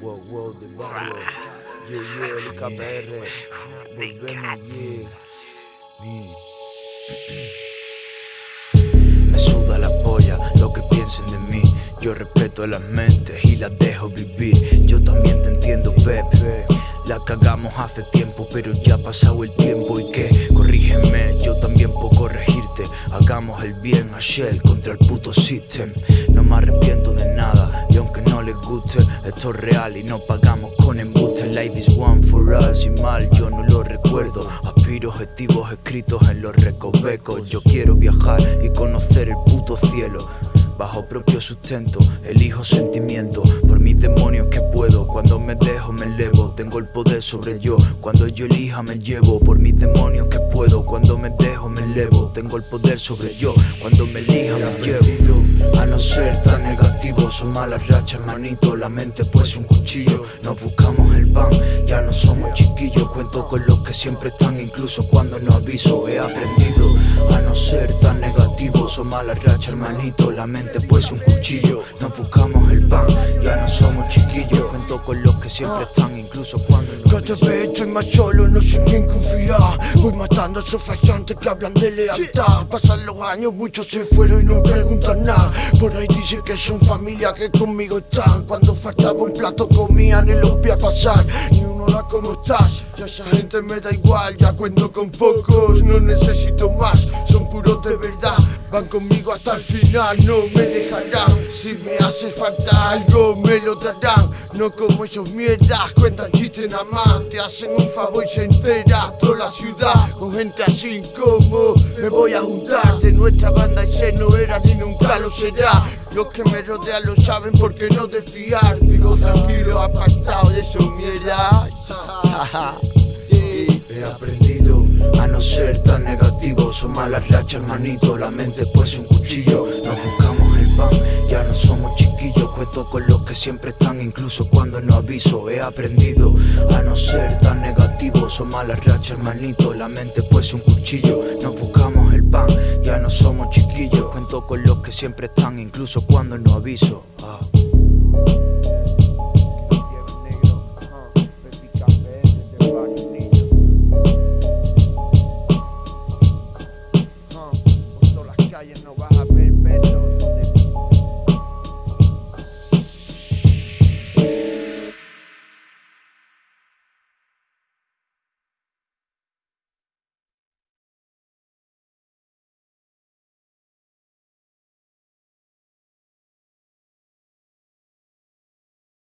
Wow, wow, de barrio. Me suda la polla lo que piensen de mí. Yo respeto las mentes y las dejo vivir. Yo también te entiendo, Pepe. La cagamos hace tiempo, pero ya ha pasado el tiempo y que corrígeme, yo también puedo corregirte. Hagamos el bien a Shell contra el puto system. Me arrepiento de nada y aunque no les guste, esto es real y no pagamos con embuste. Life is one for all, sin mal yo no lo recuerdo. Aspiro objetivos escritos en los recovecos. Yo quiero viajar y conocer el puto cielo. Bajo propio sustento, elijo sentimiento Por mis demonios que puedo. Cuando me dejo me elevo. Tengo el poder sobre yo. Cuando yo elija me llevo Por mis demonios que puedo. Cuando me dejo me elevo. Tengo el poder sobre yo. Cuando me elija me llevo. A no ser tan negativo Son malas rachas manito La mente pues un cuchillo. Nos buscamos el pan. Ya no somos chiquillos. Cuento con los que siempre están Incluso cuando no aviso. He aprendido a no ser tan negativo. Son malas rachas hermanito. La mente pues un cuchillo. Nos buscamos el pan, ya no somos chiquillos Cuento con los que siempre están, incluso cuando no Cada vez estoy más solo, no sé en quién confiar. Voy matando a esos fallantes que hablan de lealtad. Pasan los años, muchos se fueron y no preguntan nada. Por ahí dicen que son familia que conmigo están. Cuando faltaba un plato comían y los vi a pasar. Ni uno hola, ¿cómo estás? Ya esa gente me da igual, ya cuento con pocos No necesito más, puros de verdad. Van conmigo hasta el final, no me dejarán. Si me hace falta algo me lo darán. No como esos mierdas, cuentan chistes nada más. Te hacen un favor y se entera toda la ciudad. Con gente así como me voy a juntar De nuestra banda ese no era ni nunca lo será. Los que me rodean lo saben porque no de fiar. Vivo tranquilo, apartado de esos mierdas. He aprendido a no ser tan negativo Son malas rachas, manito, la mente pues un cuchillo. Nos buscamos el pan, ya no somos chiquillos Cuento con los que siempre están, incluso cuando no aviso He aprendido. A no ser tan negativo Son malas rachas, manito, la mente pues un cuchillo. Nos buscamos el pan, ya no somos chiquillos Cuento con los que siempre están, incluso cuando no aviso. Ah. ellos no